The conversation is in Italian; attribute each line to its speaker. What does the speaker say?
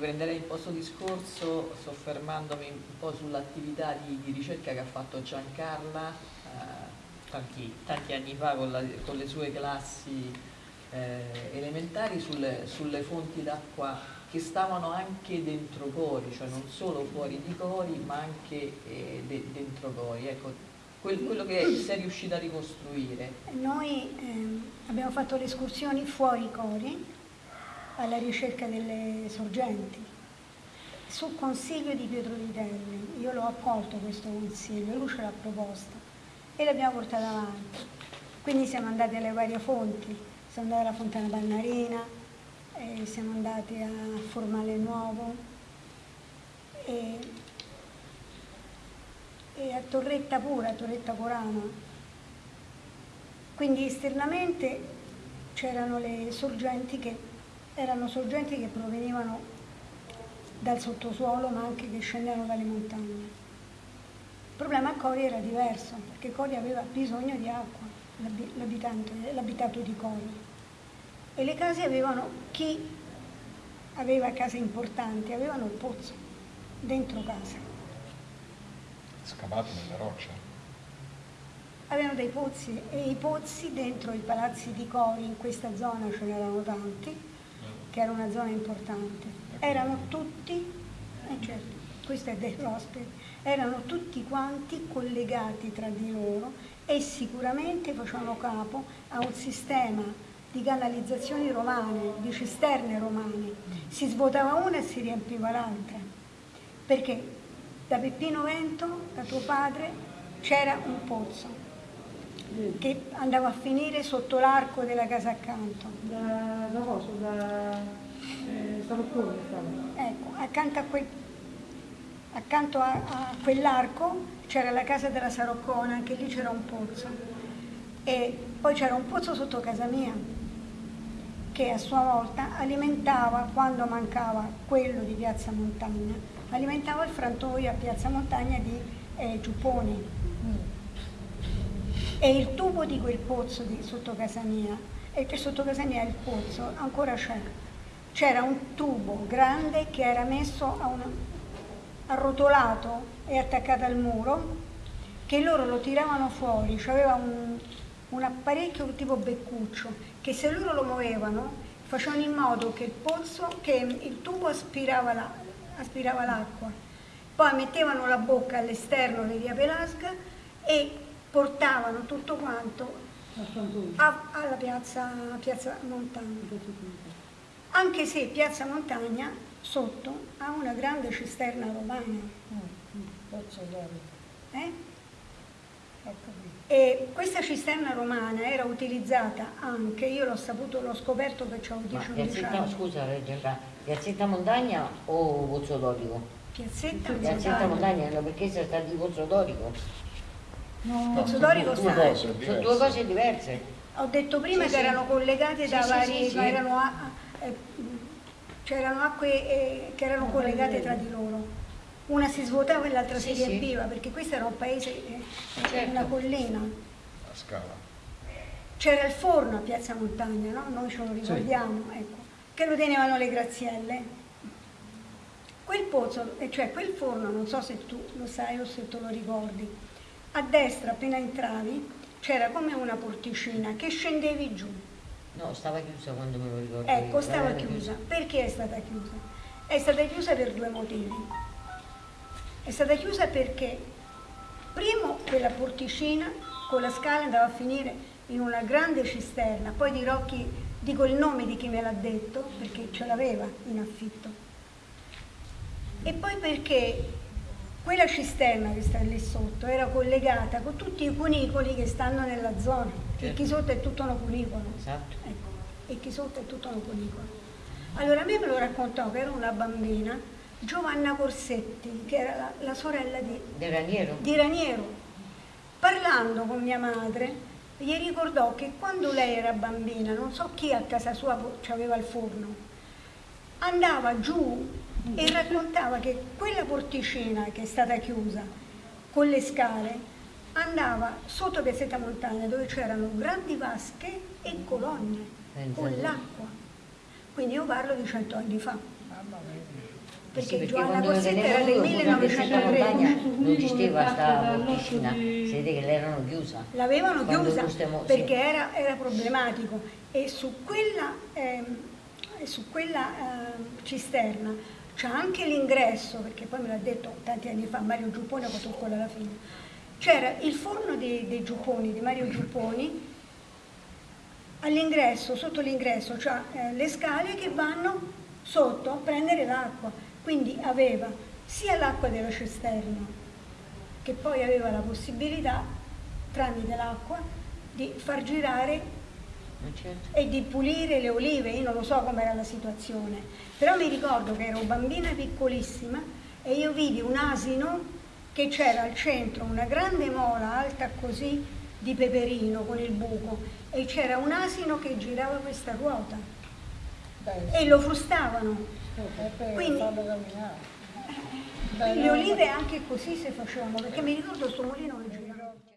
Speaker 1: riprenderei il posto discorso soffermandomi un po' sull'attività di, di, ricerca che ha fatto Giancarla eh, tanti, tanti, anni fa con, la, con le sue classi eh, elementari sulle, sulle fonti d'acqua che stavano anche dentro Cori, cioè non solo fuori di Cori ma anche eh, de, dentro Cori. Ecco, quel, quello che sei riuscita a ricostruire.
Speaker 2: Noi ehm, abbiamo fatto le escursioni fuori Cori alla ricerca delle sorgenti. Su consiglio di Pietro Vitelli, io l'ho accolto questo consiglio, lui ce l'ha proposto e l'abbiamo portata avanti. Quindi siamo andati alle varie fonti, siamo andati alla Fontana Bannarina, eh, siamo andati a Formale Nuovo e, e a Torretta Pura, a Torretta Corana. Quindi esternamente c'erano le sorgenti che erano sorgenti che provenivano dal sottosuolo ma anche che scendevano dalle montagne. Il problema a Cori era diverso, perché Cori aveva bisogno di acqua, l'abitato di Cori. E le case avevano, chi aveva case importanti, avevano il pozzo dentro casa.
Speaker 3: Scavato nelle rocce?
Speaker 2: Avevano dei pozzi e i pozzi dentro i palazzi di Cori, in questa zona ce n'erano tanti, che era una zona importante, erano tutti, eh certo, questo è dell'ospite, erano tutti quanti collegati tra di loro e sicuramente facevano capo a un sistema di canalizzazioni romane, di cisterne romane. Si svuotava una e si riempiva l'altra. Perché da Peppino Vento, da tuo padre, c'era un pozzo che andava a finire sotto l'arco della casa accanto.
Speaker 4: Da, da cosa? Da eh, Saroccone
Speaker 2: Ecco, accanto a, quel, accanto a, a quell'arco c'era la casa della Saroccona, anche lì c'era un pozzo. E poi c'era un pozzo sotto casa mia, che a sua volta alimentava, quando mancava quello di Piazza Montagna, alimentava il frantoio a Piazza Montagna di eh, Giupponi e il tubo di quel pozzo di, sotto casa mia, e che sotto casa mia il pozzo ancora c'è, c'era un tubo grande che era messo a una, arrotolato e attaccato al muro, che loro lo tiravano fuori, c'aveva un, un apparecchio tipo beccuccio, che se loro lo muovevano facevano in modo che il pozzo, che il tubo aspirava l'acqua, la, poi mettevano la bocca all'esterno di via Pelasga e portavano tutto quanto a, alla piazza, piazza Montagna. Anche se Piazza Montagna sotto ha una grande cisterna romana. Eh? E questa cisterna romana era utilizzata anche, io l'ho saputo, l'ho scoperto che ho 10
Speaker 5: anni. Scusa, Piazzetta Montagna o Pozzo Dorico?
Speaker 2: Piazzetta,
Speaker 5: Piazzetta Montagna, no, perché sei stato di Pozzo Dorico?
Speaker 2: No, no Sudorico
Speaker 3: sono due, cose
Speaker 5: sono due cose diverse.
Speaker 2: Ho detto prima sì, che sì. erano collegate da sì, vari, erano, eh, c'erano acque eh, che erano collegate tra di loro. Una si svuotava e l'altra si riempiva, perché questo era un paese, eh, certo. una collina.
Speaker 3: A scala.
Speaker 2: C'era il forno a Piazza Montagna, no? Noi ce lo ricordiamo, ecco, che lo tenevano le grazielle. Quel pozzo, cioè quel forno, non so se tu lo sai o se te lo ricordi, a destra appena entravi c'era come una porticina che scendevi giù.
Speaker 5: No, stava chiusa quando me lo ricordo.
Speaker 2: Ecco, io. stava chiusa. chiusa. Perché è stata chiusa? È stata chiusa per due motivi. È stata chiusa perché, primo, quella porticina con la scala andava a finire in una grande cisterna, poi dirò chi, dico il nome di chi me l'ha detto, perché ce l'aveva in affitto. E poi perché quella cisterna che sta lì sotto era collegata con tutti i cunicoli che stanno nella zona, certo. e chi sotto è tutto un cunicolo.
Speaker 5: Esatto.
Speaker 2: Ecco, e chi sotto è tutto un cunicolo. Allora a me me lo raccontò che era una bambina, Giovanna Corsetti, che era la, la sorella di,
Speaker 5: di, Raniero.
Speaker 2: di Raniero. Parlando con mia madre, gli ricordò che quando lei era bambina, non so chi a casa sua aveva il forno, andava giù e raccontava che quella porticina che è stata chiusa con le scale andava sotto Piazzetta Montagna dove c'erano grandi vasche e colonne con l'acqua. quindi io parlo di cento anni fa. Perché,
Speaker 5: Sì, perché
Speaker 2: Giovanna
Speaker 5: quando
Speaker 2: Cossetta era del
Speaker 5: questa montagna
Speaker 2: 1903,
Speaker 5: non esisteva sta
Speaker 4: Dall'otto
Speaker 5: porticina,
Speaker 4: di-
Speaker 5: si vede che l'erano chiusa.
Speaker 2: l'avevano chiusa perché
Speaker 5: sì.
Speaker 2: era, era problematico e su quella, ehm, e su quella ehm, cisterna c'è anche l'ingresso, perché poi me l'ha detto tanti anni fa Mario Giupponi, ho fatto scuola alla fine, c'era il forno dei, dei Giupponi, di Mario Giupponi, all'ingresso, sotto l'ingresso c'ha eh, le scale che vanno sotto a prendere l'acqua, quindi aveva sia l'acqua della cisterna che poi aveva la possibilità tramite l'acqua di far girare
Speaker 5: certo.
Speaker 2: e di pulire le olive, io non lo so com'era la situazione, però mi ricordo che ero bambina piccolissima e io vidi un asino che c'era al centro una grande mola alta così di peperino con il buco e c'era un asino che girava questa ruota e lo frustavano. Quindi- Le olive anche così si facevano, perché mi ricordo sto mulino che.